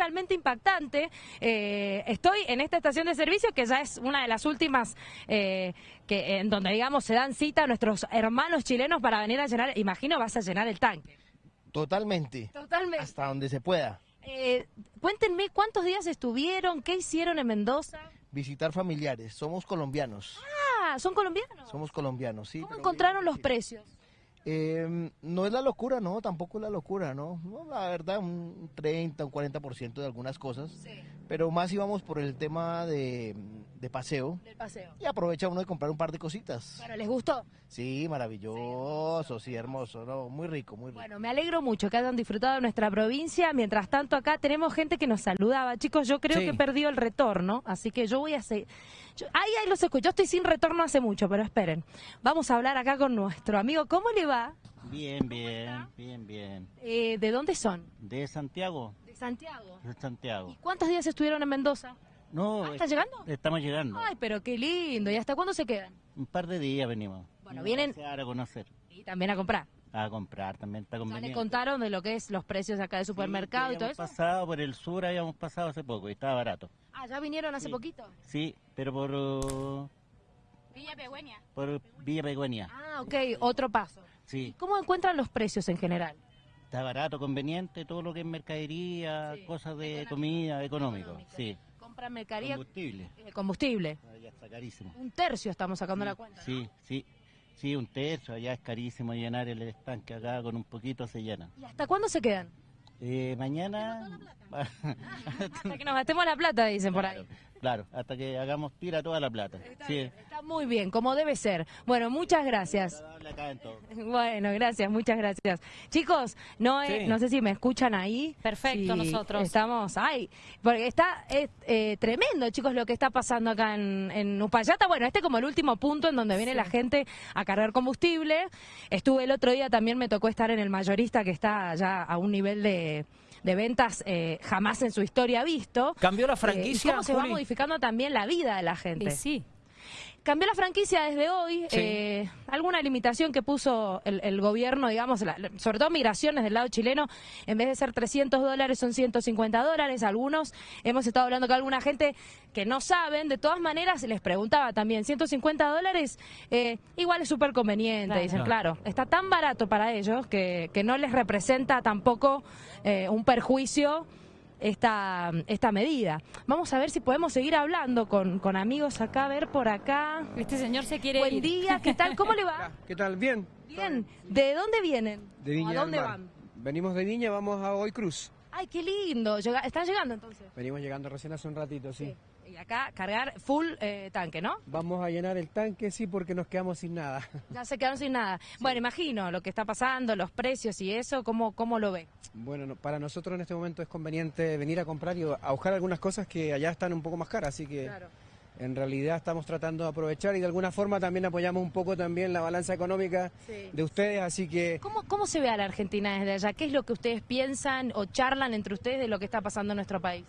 realmente impactante. Eh, estoy en esta estación de servicio que ya es una de las últimas eh, que en donde digamos se dan cita a nuestros hermanos chilenos para venir a llenar, imagino vas a llenar el tanque. Totalmente. Totalmente. Hasta donde se pueda. Eh, cuéntenme cuántos días estuvieron, qué hicieron en Mendoza. Visitar familiares. Somos colombianos. Ah, ¿son colombianos? Somos colombianos, sí. ¿Cómo encontraron bien, los sí. precios? Eh, no es la locura, no, tampoco es la locura, ¿no? No, La verdad, un 30, un 40% de algunas cosas. Sí, Pero más íbamos por el tema de, de paseo. del paseo. Y aprovecha uno de comprar un par de cositas. Bueno, ¿les gustó? Sí, maravilloso, sí, hermoso, ¿no? Muy rico, muy rico. Bueno, me alegro mucho que hayan disfrutado de nuestra provincia. Mientras tanto, acá tenemos gente que nos saludaba. Chicos, yo creo Sí. que perdió el retorno, así que yo voy a seguir. Yo- Ahí, ahí los escucho. Yo estoy sin retorno hace mucho, pero esperen. Vamos a hablar acá con nuestro amigo. ¿Cómo le va? Bien, bien, bien, bien. Eh, ¿De dónde son? ¿De Santiago? De Santiago. De Santiago. ¿Y cuántos días estuvieron en Mendoza? No, Ah, ¿está llegando? Estamos llegando. Ay, pero qué lindo. ¿Y hasta cuándo se quedan? Un par de días venimos. Bueno, vienen- a conocer, Y también a comprar. A comprar también está Ya le conveniente. contaron de lo que es los precios acá de supermercado Sí, y todo eso. pasado por el sur, habíamos pasado hace poco y estaba barato. Ah, ¿ya vinieron hace Sí. poquito? Sí, pero por, uh, Villa Pegüeña. por Villa Peguenia. Ah, ok, otro paso. Sí, ¿Cómo encuentran los precios en general? está barato, conveniente, todo lo que es mercadería, Sí. cosas de comida, económico. Económico. Sí, Compran mercadería, combustible. eh, combustible. Ya está carísimo. Un tercio estamos sacando la cuenta. ¿no? Sí, sí, un tercio, allá es carísimo llenar el estanque acá con un poquito se llena. ¿Y hasta cuándo se quedan? Eh, mañana, Hasta que nos gastemos la plata, dicen por ahí. Claro, hasta que hagamos tira toda la plata. Sí, Está muy bien, como debe ser. Bueno, muchas gracias. Bueno, gracias, muchas gracias. Chicos, no, eh, Sí. no sé si me escuchan ahí. Perfecto, Sí, nosotros. Estamos, ay, porque está es, eh, tremendo, chicos, lo que está pasando acá en, en Uspallata. Bueno, este como el último punto en donde viene la gente a cargar combustible. Estuve el otro día, también me tocó estar en el mayorista que está ya a un nivel de, de ventas eh, jamás en su historia visto. ¿Cambió la Eh, y franquicia, cómo se va modificando también la vida de la gente. Y sí. Cambió la franquicia desde hoy. Sí. eh, alguna limitación que puso el, el gobierno, digamos, la- sobre todo migraciones del lado chileno, en vez de ser 300 dólares son 150 dólares. Algunos, hemos estado hablando con alguna gente que no saben. De todas maneras, les preguntaba también, 150 dólares, eh, igual es súper conveniente. Claro. Dicen, claro, está tan barato para ellos que, que no les representa tampoco eh, un perjuicio esta, esta medida. Vamos a ver si podemos seguir hablando con, con amigos acá, a ver por acá. Este señor se quiere Buen ir. día, ¿qué tal? ¿Cómo le va? ¿Qué tal? Bien. Bien. ¿De dónde vienen? De Viña ¿A del dónde Mar. van? Venimos de Viña, vamos a Hoy Cruz. Ay, qué lindo. Llega- ¿Están llegando entonces? Venimos llegando recién hace un ratito, sí. Y acá cargar full eh, tanque, ¿no? Vamos a llenar el tanque, sí, porque nos quedamos sin nada. Ya se quedaron sin nada. Bueno, imagino lo que está pasando, los precios y eso, ¿cómo, cómo lo ve? Bueno, no- para nosotros en este momento es conveniente venir a comprar y a buscar algunas cosas que allá están un poco más caras, así que en realidad estamos tratando de aprovechar y de alguna forma también apoyamos un poco también la balanza económica Sí. de ustedes, así que ¿Cómo, ¿Cómo se ve a la Argentina desde allá? ¿Qué es lo que ustedes piensan o charlan entre ustedes de lo que está pasando en nuestro país?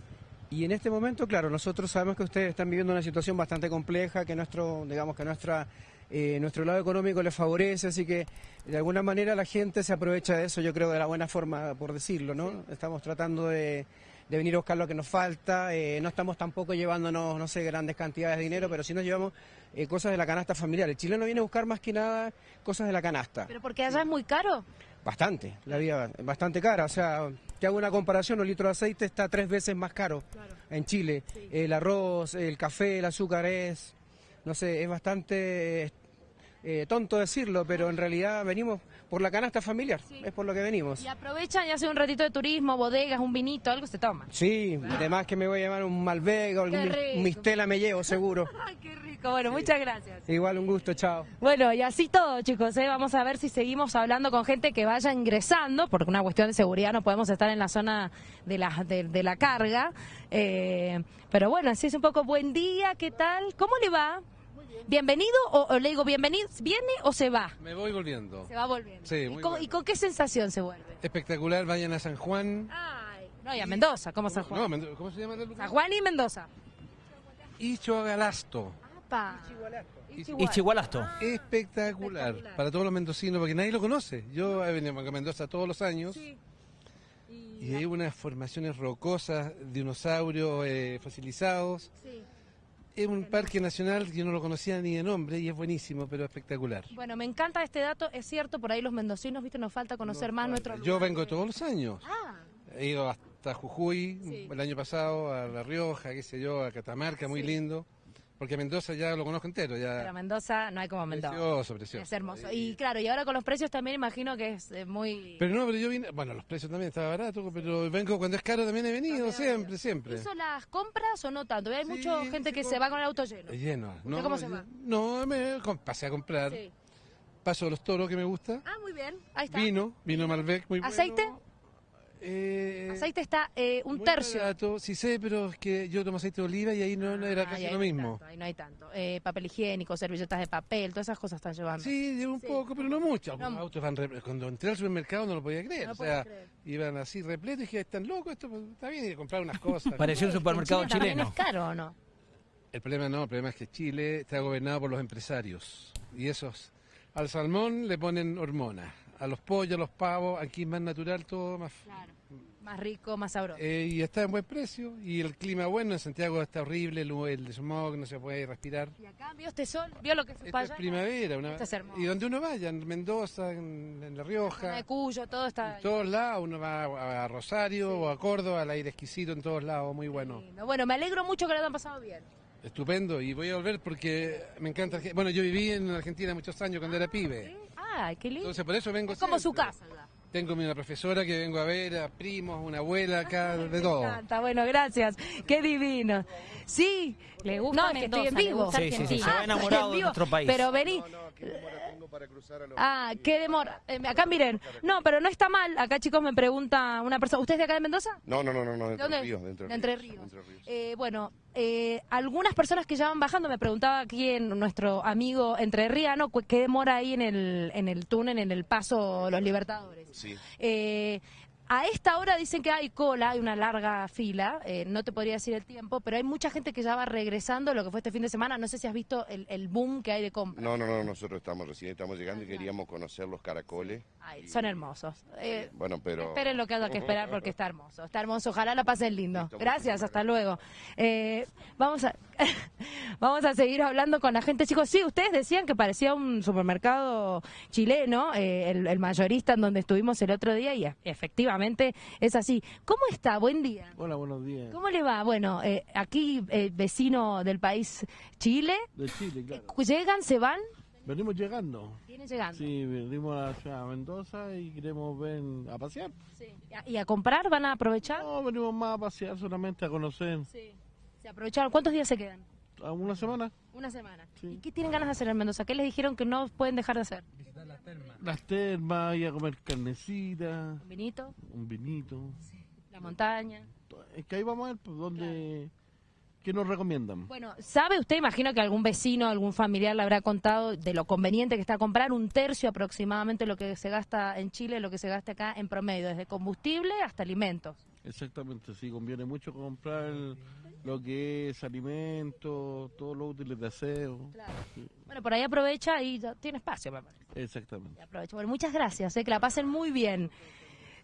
Y en este momento, claro, nosotros sabemos que ustedes están viviendo una situación bastante compleja, que nuestro, digamos que nuestra, eh, nuestro lado económico les favorece, así que de alguna manera la gente se aprovecha de eso, yo creo, de la buena forma, por decirlo, ¿no? Estamos tratando de, de venir a buscar lo que nos falta, eh, no estamos tampoco llevándonos, no sé, grandes cantidades de dinero, pero sí nos llevamos eh, cosas de la canasta familiar. El chileno viene a buscar más que nada cosas de la canasta. ¿Pero porque allá es muy caro? Bastante, la vida es bastante cara. O sea, te hago una comparación, un litro de aceite está tres veces más caro en Chile. El arroz, el café, el azúcar es, no sé, es bastante eh, tonto decirlo, pero en realidad venimos por la canasta familiar, es por lo que venimos. Y aprovechan y hacen un ratito de turismo, bodegas, un vinito, algo se toma. Sí, además que me voy a llevar un Malbec o algún Mistela me llevo seguro. Qué rico. Bueno, muchas gracias. Igual un gusto, chao. Bueno, y así todo, chicos. ¿eh? Vamos a ver si seguimos hablando con gente que vaya ingresando, porque una cuestión de seguridad no podemos estar en la zona de la, de, de la carga. Eh, pero bueno, así es un poco buen día, ¿qué tal? ¿Cómo le va? ¿Bienvenido o, o le digo bienvenido? ¿Viene o se va? Me voy volviendo. Se va volviendo. Sí, ¿Y, muy con, bueno. y con qué sensación se vuelve? Espectacular, vayan a San Juan. Ay, no, y a Mendoza, ¿cómo San Juan? No, Mendo- ¿Cómo se llama el? San Juan y Mendoza. Ichoagalasto. Apa. Ichigualasto. Espectacular. Espectacular. Para todos los mendocinos, porque nadie lo conoce. Yo he venido a Mendoza todos los años. Y hay unas formaciones rocosas, dinosaurios eh, fosilizados. Sí. Es un parque nacional que yo no lo conocía ni de nombre y es buenísimo, pero espectacular. Bueno, me encanta este dato, es cierto, por ahí los mendocinos, viste, nos falta conocer más nuestro Yo lugar. vengo todos los años. Ah, He ido hasta Jujuy Sí. el año pasado, a La Rioja, qué sé yo, a Catamarca, muy lindo. Porque Mendoza ya lo conozco entero, pero ya. Mendoza no hay como Mendoza. Precioso, precioso. Es hermoso. Y claro, y ahora con los precios también imagino que es eh, muy... Pero no, pero yo vine, bueno, los precios también estaba barato, pero vengo cuando es caro también he venido, siempre, siempre. ¿Hizo las compras o no tanto? Hay Sí, mucha gente sí, que se va con el auto lleno. Lleno. ¿Usted cómo se va? No, me pasé a comprar. Sí. Paso de los toros que me gusta. Ah, muy bien. Ahí está. Vino, vino Malbec muy bueno. ¿Aceite? Eh, Aceite está eh, un muy tercio. barato. Sí sé, pero es que yo tomo aceite de oliva y ahí no, no era Ah, casi lo mismo. tanto, ahí no hay tanto. Eh, papel higiénico, servilletas de papel, todas esas cosas están llevando. Sí, llevo un poco, pero no mucho. Algunos No. autos van re- Cuando entré al supermercado no lo podía creer. No o sea, creer. iban así repletos y dije, ¿están locos? Esto pues, está bien, y comprar unas cosas. Pareció un ¿En supermercado también chileno. es caro o no? El problema no, el problema es que Chile está gobernado por los empresarios. Y esos, al salmón le ponen hormonas, a los pollos, a los pavos, aquí es más natural todo, más... Claro. Más rico, más sabroso. Eh, y está en buen precio, y el clima bueno, en Santiago está horrible, el, el smog, no se puede respirar. Y acá vio este sol, vio lo que es Esto es primavera, una- Esto es hermoso. y donde uno vaya, en Mendoza, en, en La Rioja, de Cuyo, todo está... en todos lados, uno va a, a Rosario o a Córdoba, al aire exquisito en todos lados, muy bueno. lindo. Bueno, me alegro mucho que lo hayan pasado bien. Estupendo, y voy a volver porque me encanta. Bueno, yo viví en Argentina muchos años cuando era pibe. Ay, qué lindo. Entonces por eso vengo es como su casa. ya. Tengo una profesora que vengo a ver, a primos, una abuela acá, de todo. Me encanta, bueno, gracias. Qué divino. Sí, Le gusta no, es que estoy en Mendoza, vivo. Sí, sí, sí, se va Ah, enamorado en de nuestro país. Pero vení. Ah, qué demora. Eh, acá miren. No, pero no está mal. Acá, chicos, me pregunta una persona. ¿Usted es de acá de Mendoza? No, no, no, no, no, de ¿De Entre dónde? Ríos. De Entre De Entre Ríos. Ríos. de Entre Ríos. Eh, bueno, eh, algunas personas que ya van bajando, me preguntaba aquí en nuestro amigo entrerriano, cu- ¿qué demora ahí en el, en el túnel, en el paso Los Libertadores? Sí. A esta hora dicen que hay cola, hay una larga fila, eh, no te podría decir el tiempo, pero hay mucha gente que ya va regresando, lo que fue este fin de semana, no sé si has visto el, el boom que hay de compra. No, no, no, nosotros estamos recién estamos llegando y queríamos conocer los caracoles. Ay, son hermosos. Eh, Bueno, pero... Esperen lo que haya que esperar porque está hermoso. Está hermoso. Ojalá la pasen lindo. Gracias, hasta luego. Eh, vamos a vamos a seguir hablando con la gente. Chicos, sí, ustedes decían que parecía un supermercado chileno, eh, el, el mayorista en donde estuvimos el otro día y e- efectivamente es así. ¿Cómo está? Buen día. Hola, buenos días. ¿Cómo le va? Bueno, eh, aquí eh, vecino del país Chile. De Chile, claro. ¿Llegan, se van? Venimos llegando. Vienen llegando. Sí, venimos a Mendoza y queremos ver a pasear. Sí. ¿Y a- ¿Y a comprar? ¿Van a aprovechar? No, venimos más a pasear, solamente a conocer. Sí. ¿Se aprovecharon? ¿Cuántos días se quedan? ¿A una semana? Una semana. Sí. ¿Y qué tienen ganas de hacer en Mendoza? ¿Qué les dijeron que no pueden dejar de hacer? Las termas, ir a comer carnecita, ¿Un vinito? un vinito. ¿La montaña? Es que ahí vamos a ver pues, dónde... ¿Qué nos recomiendan? Bueno, ¿sabe usted, imagino que algún vecino, algún familiar le habrá contado de lo conveniente que está comprar un tercio aproximadamente lo que se gasta en Chile, lo que se gasta acá en promedio, desde combustible hasta alimentos? Exactamente, sí, conviene mucho comprar lo que es alimento, todos los útiles de aseo. Sí, Bueno, por ahí aprovecha y ya tiene espacio, parece. exactamente. Aprovecha. Bueno, muchas gracias, eh, que la pasen muy bien.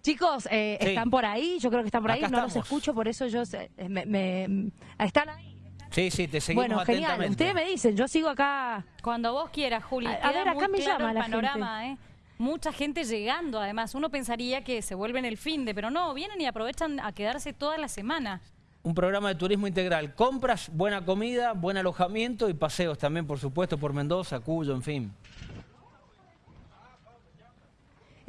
Chicos, eh, Sí. están por ahí, yo creo que están por ahí, Acá no los escucho, por eso yo sé- eh, me, me- están ahí. Sí, sí, te seguimos Bueno, genial. atentamente. Ustedes me dicen, yo sigo acá. Cuando vos quieras, Juli. A- a ver, acá muy me claro llama el la panorama, ¿eh? Mucha gente llegando, además. Uno pensaría que se vuelven el fin de, pero no, vienen y aprovechan a quedarse toda la semana. Un programa de turismo integral. Compras, buena comida, buen alojamiento y paseos también, por supuesto, por Mendoza, Cuyo, en fin.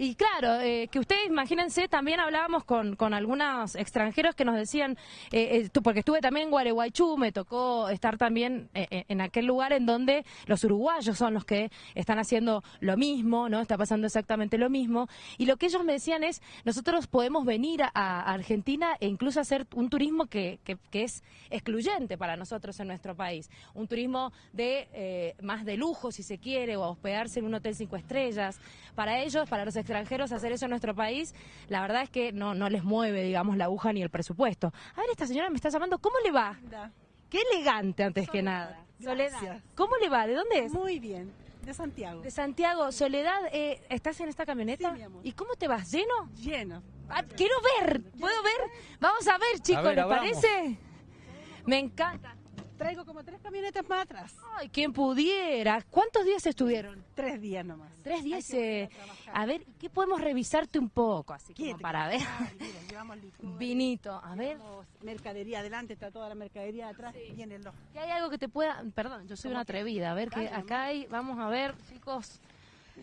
Y claro, eh, que ustedes imagínense, también hablábamos con, con algunos extranjeros que nos decían, eh, eh, porque estuve también en Gualeguaychú, me tocó estar también eh, eh, en aquel lugar en donde los uruguayos son los que están haciendo lo mismo, ¿no? Está pasando exactamente lo mismo. Y lo que ellos me decían es, nosotros podemos venir a, Argentina e incluso hacer un turismo que, que- que es excluyente para nosotros en nuestro país. Un turismo de eh, más de lujo, si se quiere, o hospedarse en un hotel cinco estrellas. Para ellos, para los hacer eso en nuestro país, la verdad es que no, no les mueve, digamos, la aguja ni el presupuesto. A ver, esta señora me está llamando, ¿cómo le va? Qué elegante antes que nada. Soledad. Gracias. ¿Cómo le va? ¿De dónde es? Muy bien, de Santiago. De Santiago. Soledad, eh, ¿estás en esta camioneta? Sí, mi amor. ¿Y cómo te vas? ¿Lleno? Lleno. Ah, quiero ver, ¿puedo ver? Vamos a ver, chicos, ver, ¿les parece? Me encanta. Traigo como tres camionetas más atrás. Ay, quien pudiera. ¿Cuántos días estuvieron? Tres días nomás. Tres días. Que eh, a a ver, ¿qué podemos revisarte un poco? Así como para ver. Ay, miren, llevamos licor, Vinito, a ver. mercadería adelante, está toda la mercadería atrás. Vienen los ¿Que hay algo que te pueda...? Perdón, yo soy una atrevida. A ver, que acá hay... Vamos a ver, chicos.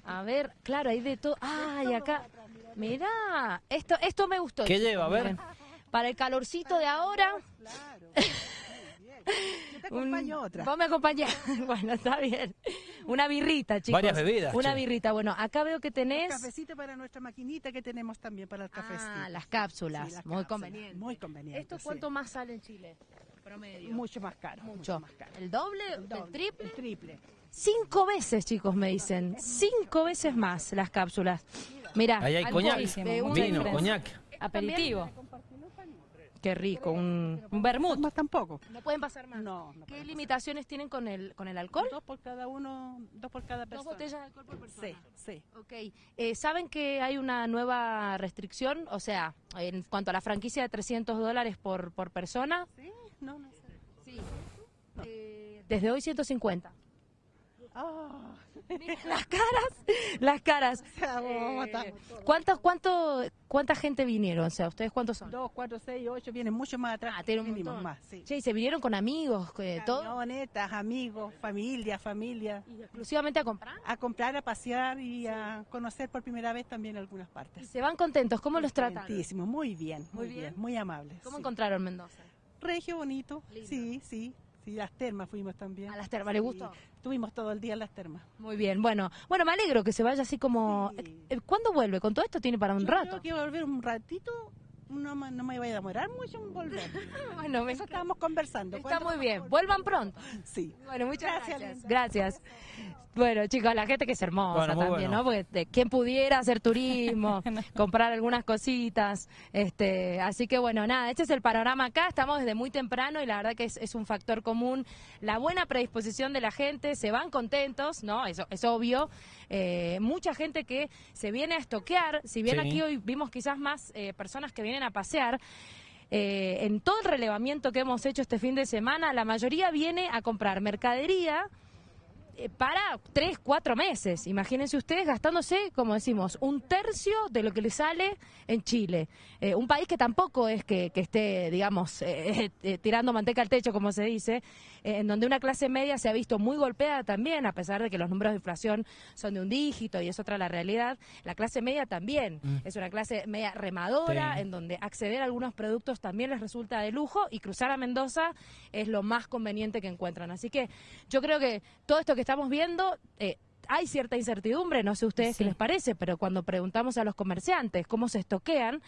A ver, claro, hay de todo. Ay, acá... Mirá, esto, esto me gustó. ¿Qué lleva? A ver. Para el calorcito de ahora... Claro. Yo te un- acompaño otra. Vos me acompañás. bueno, está bien. Una birrita, chicos. Varias bebidas, Una che. birrita. Bueno, acá veo que tenés... Cafecito para nuestra maquinita que tenemos también para el cafecito. Ah, las cápsulas. Sí, las Muy cápsulas. conveniente. Muy conveniente. ¿Esto sí. cuánto más sale en Chile? Promedio. Mucho más caro. Mucho. más caro. ¿El doble? El ¿El, doble, triple? El triple. Cinco veces, chicos, me dicen. Cinco veces más las cápsulas. Mirá. Ahí hay coñac, eh, un- vino, diferencia. coñac. Aperitivo. Qué rico. Un... Un vermut. Más tampoco. No pueden pasar más. No, no ¿Qué limitaciones tienen con el, con el alcohol? Dos por cada uno, dos por cada Dos persona. botellas de alcohol por persona. Sí, sí. Ok. Eh, ¿Saben que hay una nueva restricción? O sea, en cuanto a la franquicia de 300 dólares por, por persona, Sí, no, no sé. sí. Eh, desde hoy 150. Ah, las caras, las caras. Eh. ¿cuánto, ¿Cuánta gente vinieron? O sea, ¿ustedes cuántos son? dos, cuatro, seis, ocho, vienen mucho más atrás. Ah, tienen un montón. más, sí. Che, ¿y se vinieron con amigos, eh, todo? Amigos, familia, familia. ¿Y exclusivamente a comprar? A comprar, a pasear y a conocer por primera vez también algunas Y partes. se van contentos. ¿Cómo los tratan? Muy bien, muy, Muy bien. bien. muy amables. ¿Cómo sí. encontraron Mendoza? Regio, bonito. Lindo. Sí, sí. Sí, las termas fuimos también. ¿A las termas le Sí, gustó? Estuvimos todo el día en las termas. Muy bien, bueno, bueno, me alegro que se vaya así como... Sí. Eh, ¿Cuándo vuelve? Con todo esto tiene para un Yo rato. creo que volver un ratito, no, me- no me vaya a demorar mucho en volver. Bueno, me Eso estábamos conversando. Está ¿Cuándo muy bien. volver? Vuelvan pronto. Sí. Bueno, muchas Gracias, gracias. Gracias. Bueno, chicos, la gente que es hermosa Bueno, también, bueno. ¿no? Porque de, quien pudiera hacer turismo, comprar algunas cositas. este Así que bueno, nada, este es el panorama acá. Estamos desde muy temprano y la verdad que es, es un factor común. La buena predisposición de la gente, se van contentos, ¿no? Eso es obvio. Eh, mucha gente que se viene a estoquear. Si bien Sí. aquí hoy vimos quizás más eh, personas que vienen a pasear. Eh, en todo el relevamiento que hemos hecho este fin de semana, la mayoría viene a comprar mercadería para tres, cuatro meses. Imagínense ustedes gastándose, como decimos, un tercio de lo que le sale en Chile. Eh, un país que tampoco es que, que esté, digamos, eh, eh, tirando manteca al techo, como se dice, eh, en donde una clase media se ha visto muy golpeada también, a pesar de que los números de inflación son de un dígito y es otra la realidad. La clase media también es una clase media remadora, Sí. en donde acceder a algunos productos también les resulta de lujo y cruzar a Mendoza es lo más conveniente que encuentran. Así que yo creo que todo esto que estamos viendo... eh, hay cierta incertidumbre, no sé ustedes qué Sí. les parece, pero cuando preguntamos a los comerciantes cómo se estoquean,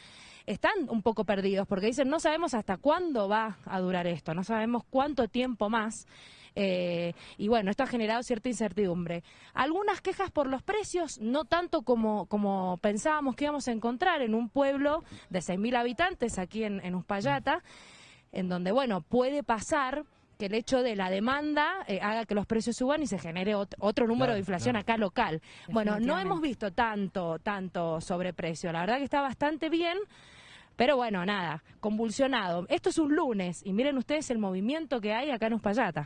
están un poco perdidos porque dicen no sabemos hasta cuándo va a durar esto, no sabemos cuánto tiempo más. eh, y bueno, esto ha generado cierta incertidumbre. Algunas quejas por los precios, no tanto como, como pensábamos que íbamos a encontrar en un pueblo de 6.000 habitantes aquí en, en Uspallata, en donde, bueno, puede pasar que el hecho de la demanda eh, haga que los precios suban y se genere ot- otro número Claro, de inflación claro. acá local. Bueno, no hemos visto tanto, tanto sobreprecio. La verdad que está bastante bien. Pero bueno, nada, convulsionado. Esto es un lunes y miren ustedes el movimiento que hay acá en Uspallata.